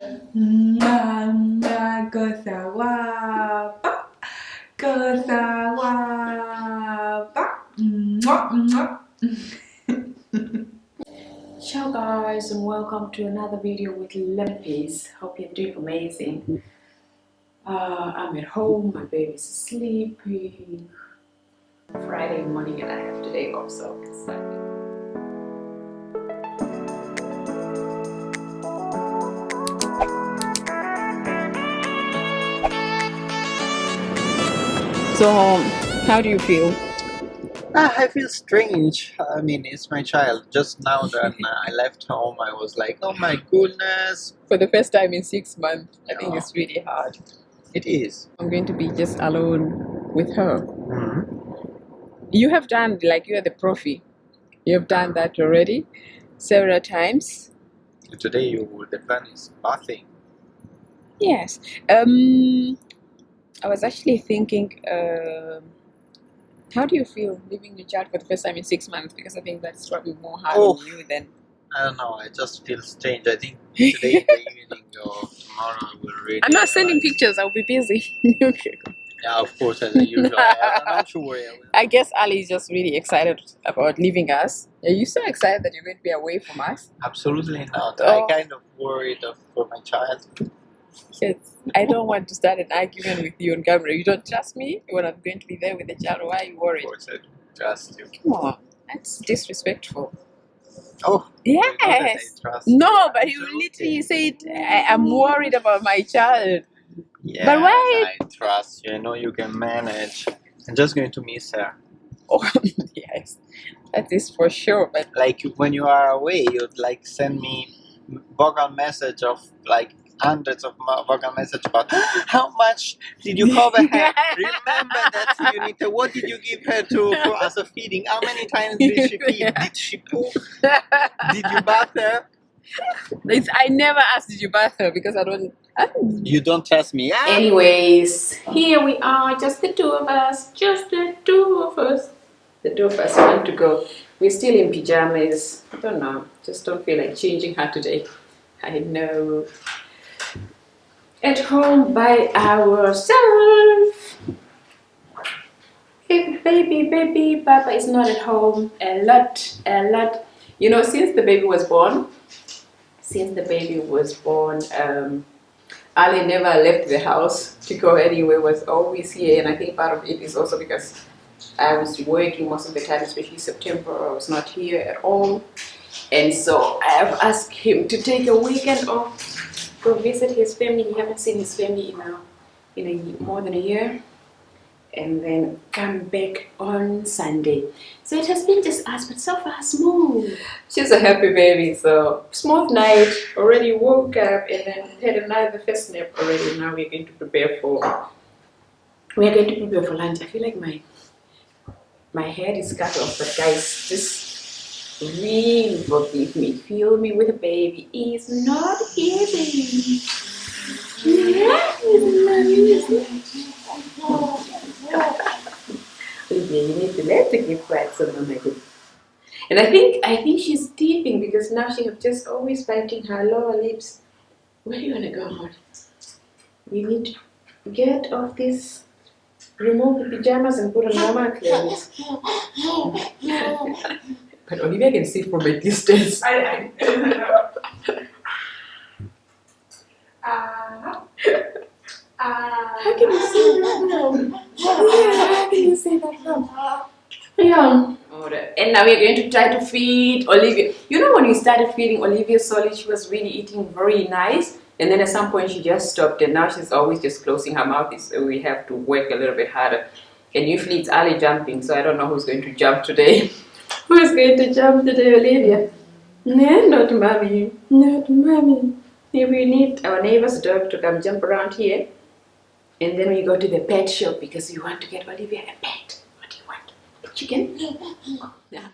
Ciao guys and welcome to another video with Lempies. Hope you're doing amazing. Uh, I'm at home, my baby's sleeping. Friday morning and I have today off so excited. So, how do you feel? Ah, I feel strange. I mean, it's my child. Just now that I left home, I was like, oh my goodness. For the first time in six months, I think Yeah. it's really hard. It is. I'm going to be just alone with her. Mhm. You have done, like, you are the profi. You have done that already several times. Today, you, the plan is bathing. Yes. Um, I was actually thinking, um how do you feel leaving your child for the first time in six months? Because I think that's probably more hard Oh. on you than. I don't know. I just feel strange. I think today in the evening or tomorrow I will read. I'm not sending pictures. I'll be busy. okay. Yeah, of course, as usual. I, I'm not sure. I guess Ali is just really excited about leaving us. Are you so excited that you're going to be away from us? Absolutely not. Oh. I kind of worried of, for my child. Kids, I don't want to start an argument with you on camera. You don't trust me when I'm going to be there with the child. Why are you Of worried? course, I trust you. Come on, that's disrespectful. Oh, you know that I Yes. No, but you literally said, I, I'm worried about my child. Yeah, But why- I trust you. I know you can manage. I'm just going to miss her. Oh, yes, that is for sure. But Like when you are away, you'd like send me vocal message of like hundreds of mo- vocal message about how much did you cover her? Remember that you need to. What did you give her to for as a feeding? How many times did she feed? Did she poop? Did you bath her? it's, I never asked did you bath her because I don't. I don't You don't trust me. Ah! Anyways, here we are, just the two of us, just the two of us. The two of us want to go. We're still in pajamas. I don't know, just don't feel like changing her today. I know. At home by ourselves. If baby, baby, Papa is not at home, a lot, a lot. You know, since the baby was born, since the baby was born, um, Ali never left the house to go anywhere, was always here, and I think part of it is also because I was working most of the time, especially September, I was not here at all. And so I have asked him to take a weekend off, go visit his family. He haven't seen his family in a, in a more than a year, and then come back on Sunday. So it has been just us, but so far smooth. She's a happy baby, so smooth night. Already woke up and then had another first nap already. Now we're going to prepare for. We are going to prepare for lunch. I feel like my my head is cut off, but guys, just really forgive me. Feel me with a baby is not easy. Olivia, you need to let the give back some good. And I think I think she's teething because now she have just always biting her lower lips. Where do you wanna go, Mom? You need to get off this remove the pajamas and put on mama clothes. but Olivia can see from a distance. I, I, uh, uh, How can you see that now? How can you say that now? Yeah. Oh, and now we're going to try to feed Olivia. You know when we started feeding Olivia solid, she was really eating very nice. And then at some point she just stopped and now she's always just closing her mouth. So we have to work a little bit harder. And usually it's Ali jumping, so I don't know who's going to jump today. who's going to jump today, Olivia? No, not mommy. Not mommy. Maybe we need our neighbor's dog to come jump around here. And then we go to the pet shop because we want to get Olivia a pet. What do you want? A chicken? Yeah.